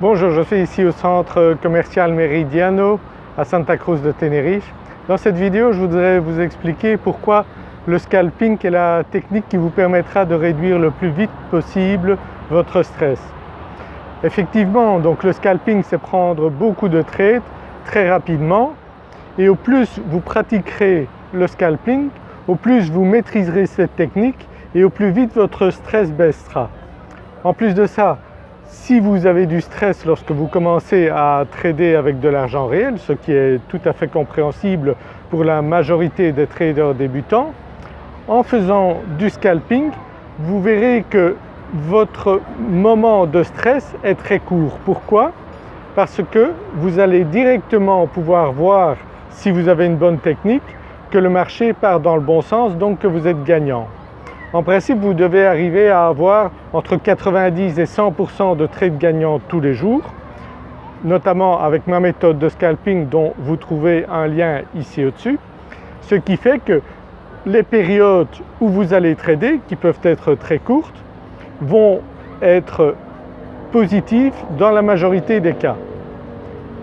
Bonjour, je suis ici au centre commercial Meridiano à Santa Cruz de Tenerife. Dans cette vidéo, je voudrais vous expliquer pourquoi le scalping est la technique qui vous permettra de réduire le plus vite possible votre stress. Effectivement, donc le scalping c'est prendre beaucoup de trades très rapidement et au plus vous pratiquerez le scalping, au plus vous maîtriserez cette technique et au plus vite votre stress baissera. En plus de ça, si vous avez du stress lorsque vous commencez à trader avec de l'argent réel, ce qui est tout à fait compréhensible pour la majorité des traders débutants, en faisant du scalping, vous verrez que votre moment de stress est très court. Pourquoi? Parce que vous allez directement pouvoir voir si vous avez une bonne technique, que le marché part dans le bon sens donc que vous êtes gagnant. En principe, vous devez arriver à avoir entre 90 et 100% de trades gagnants tous les jours, notamment avec ma méthode de scalping dont vous trouvez un lien ici au-dessus. Ce qui fait que les périodes où vous allez trader, qui peuvent être très courtes, vont être positives dans la majorité des cas.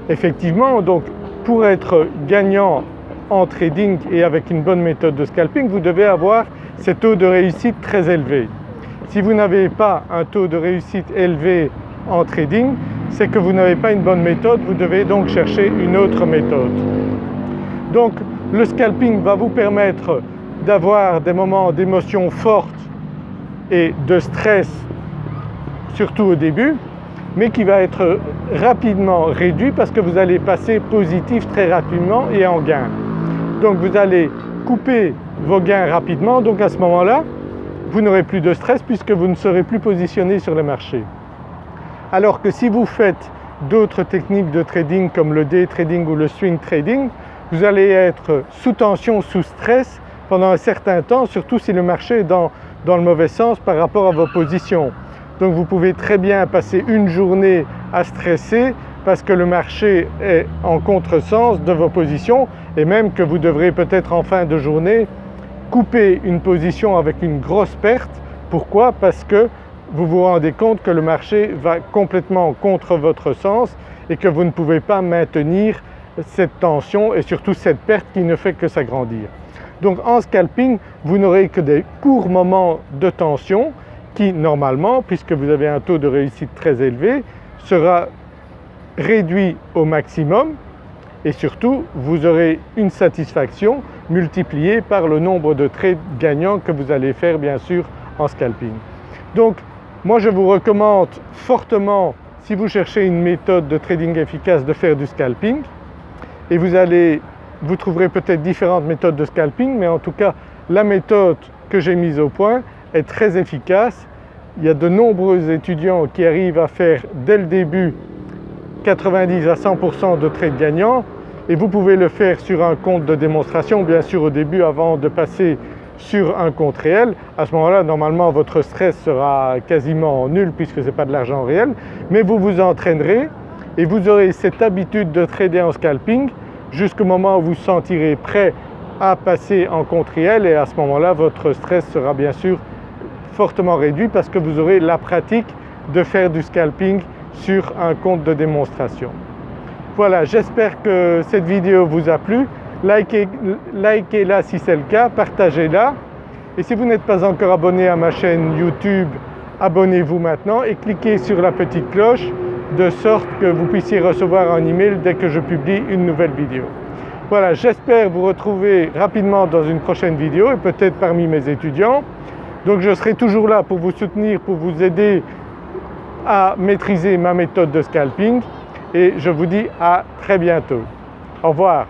Effectivement, donc pour être gagnant en trading et avec une bonne méthode de scalping, vous devez avoir ces taux de réussite très élevés. Si vous n'avez pas un taux de réussite élevé en trading, c'est que vous n'avez pas une bonne méthode, vous devez donc chercher une autre méthode. Donc le scalping va vous permettre d'avoir des moments d'émotion fortes et de stress, surtout au début, mais qui va être rapidement réduit parce que vous allez passer positif très rapidement et en gain. Donc vous allez couper vos gains rapidement, donc à ce moment-là, vous n'aurez plus de stress puisque vous ne serez plus positionné sur le marché. Alors que si vous faites d'autres techniques de trading comme le day trading ou le swing trading, vous allez être sous tension, sous stress pendant un certain temps, surtout si le marché est dans, dans le mauvais sens par rapport à vos positions. Donc vous pouvez très bien passer une journée à stresser parce que le marché est en contresens de vos positions et même que vous devrez peut-être en fin de journée couper une position avec une grosse perte. Pourquoi? Parce que vous vous rendez compte que le marché va complètement contre votre sens et que vous ne pouvez pas maintenir cette tension et surtout cette perte qui ne fait que s'agrandir. Donc en scalping, vous n'aurez que des courts moments de tension qui normalement, puisque vous avez un taux de réussite très élevé, sera réduit au maximum et surtout vous aurez une satisfaction multipliée par le nombre de trades gagnants que vous allez faire bien sûr en scalping. Donc moi je vous recommande fortement si vous cherchez une méthode de trading efficace de faire du scalping et vous allez vous trouverez peut-être différentes méthodes de scalping mais en tout cas la méthode que j'ai mise au point est très efficace. Il y a de nombreux étudiants qui arrivent à faire dès le début 90 à 100% de trades gagnants et vous pouvez le faire sur un compte de démonstration bien sûr au début avant de passer sur un compte réel. À ce moment-là normalement votre stress sera quasiment nul puisque ce n'est pas de l'argent réel mais vous vous entraînerez et vous aurez cette habitude de trader en scalping jusqu'au moment où vous vous sentirez prêt à passer en compte réel et à ce moment-là votre stress sera bien sûr fortement réduit parce que vous aurez la pratique de faire du scalping sur un compte de démonstration. Voilà, j'espère que cette vidéo vous a plu. Likez-la si c'est le cas, partagez-la et si vous n'êtes pas encore abonné à ma chaîne YouTube, abonnez-vous maintenant et cliquez sur la petite cloche de sorte que vous puissiez recevoir un email dès que je publie une nouvelle vidéo. Voilà, j'espère vous retrouver rapidement dans une prochaine vidéo et peut-être parmi mes étudiants. Donc je serai toujours là pour vous soutenir, pour vous aider à maîtriser ma méthode de scalping et je vous dis à très bientôt. Au revoir.